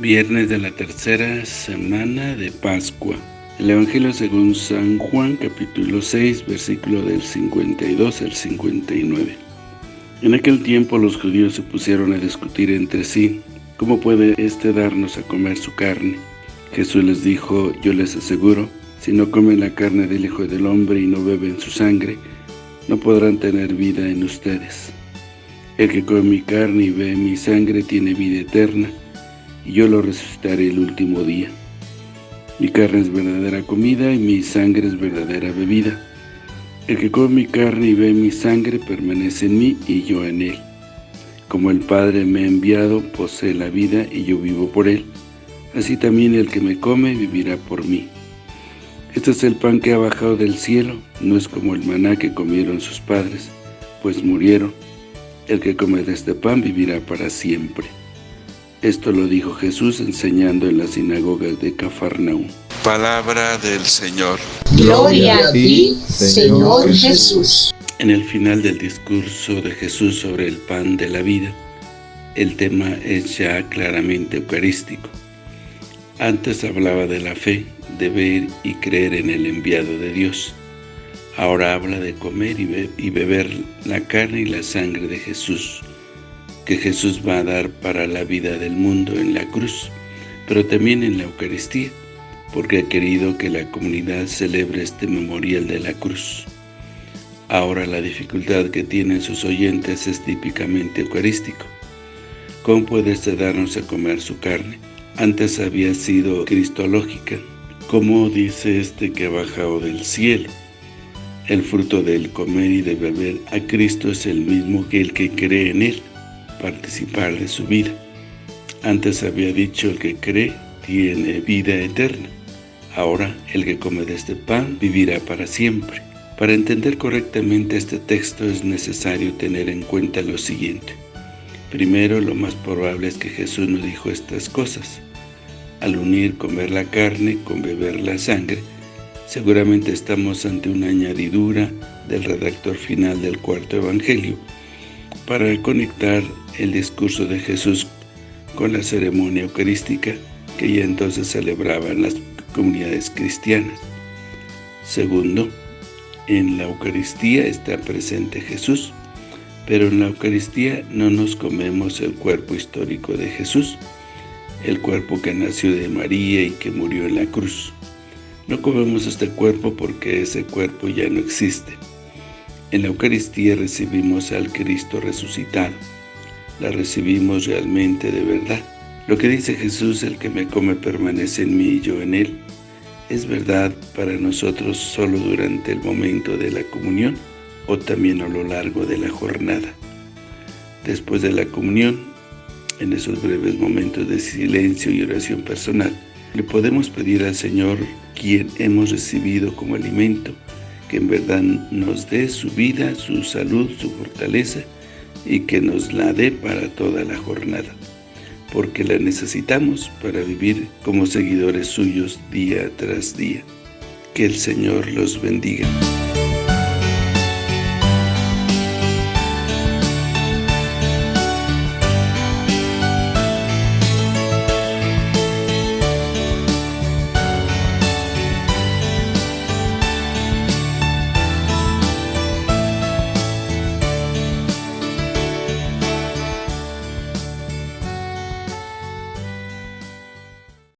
Viernes de la tercera semana de Pascua. El Evangelio según San Juan, capítulo 6, versículo del 52 al 59. En aquel tiempo los judíos se pusieron a discutir entre sí, ¿cómo puede éste darnos a comer su carne? Jesús les dijo, yo les aseguro, si no comen la carne del Hijo del Hombre y no beben su sangre, no podrán tener vida en ustedes. El que come mi carne y ve mi sangre tiene vida eterna, y yo lo resucitaré el último día. Mi carne es verdadera comida y mi sangre es verdadera bebida. El que come mi carne y ve mi sangre permanece en mí y yo en él. Como el Padre me ha enviado, posee la vida y yo vivo por él. Así también el que me come vivirá por mí. Este es el pan que ha bajado del cielo, no es como el maná que comieron sus padres, pues murieron. El que come de este pan vivirá para siempre. Esto lo dijo Jesús enseñando en las sinagogas de Cafarnaúm. Palabra del Señor. Gloria a ti, Señor Jesús. En el final del discurso de Jesús sobre el pan de la vida, el tema es ya claramente eucarístico. Antes hablaba de la fe, de ver y creer en el enviado de Dios. Ahora habla de comer y, beber la carne y la sangre de Jesús, que Jesús va a dar para la vida del mundo en la cruz, pero también en la Eucaristía, porque ha querido que la comunidad celebre este memorial de la cruz. Ahora la dificultad que tienen sus oyentes es típicamente eucarístico. ¿Cómo puede este darnos a comer su carne? Antes había sido cristológica, como dice este que ha bajado del cielo. El fruto del comer y de beber a Cristo es el mismo que el que cree en Él participar de su vida. Antes había dicho el que cree tiene vida eterna. Ahora el que come de este pan vivirá para siempre. Para entender correctamente este texto es necesario tener en cuenta lo siguiente. Primero, lo más probable es que Jesús no dijo estas cosas. Al unir comer la carne con beber la sangre, seguramente estamos ante una añadidura del redactor final del cuarto evangelio, para conectar el discurso de Jesús con la ceremonia eucarística que ya entonces celebraban las comunidades cristianas. Segundo, en la Eucaristía está presente Jesús, pero en la Eucaristía no nos comemos el cuerpo histórico de Jesús, el cuerpo que nació de María y que murió en la cruz. No comemos este cuerpo porque ese cuerpo ya no existe. En la Eucaristía recibimos al Cristo resucitado. La recibimos realmente de verdad. Lo que dice Jesús, el que me come permanece en mí y yo en él, es verdad para nosotros solo durante el momento de la comunión o también a lo largo de la jornada. Después de la comunión, en esos breves momentos de silencio y oración personal, le podemos pedir al Señor, quien hemos recibido como alimento, que en verdad nos dé su vida, su salud, su fortaleza y que nos la dé para toda la jornada, porque la necesitamos para vivir como seguidores suyos día tras día. Que el Señor los bendiga.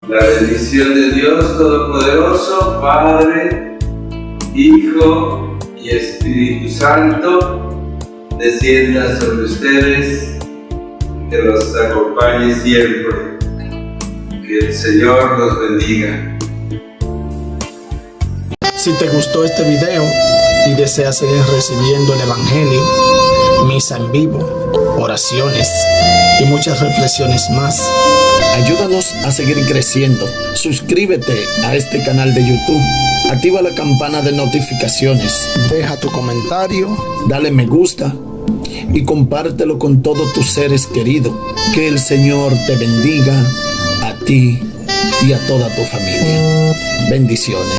La bendición de Dios Todopoderoso, Padre, Hijo y Espíritu Santo, descienda sobre ustedes, que los acompañe siempre. Que el Señor los bendiga. Si te gustó este video y deseas seguir recibiendo el Evangelio, misa en vivo, oraciones y muchas reflexiones más, Ayúdanos a seguir creciendo. Suscríbete a este canal de YouTube. Activa la campana de notificaciones. Deja tu comentario. Dale me gusta. Y compártelo con todos tus seres queridos. Que el Señor te bendiga a ti y a toda tu familia. Bendiciones.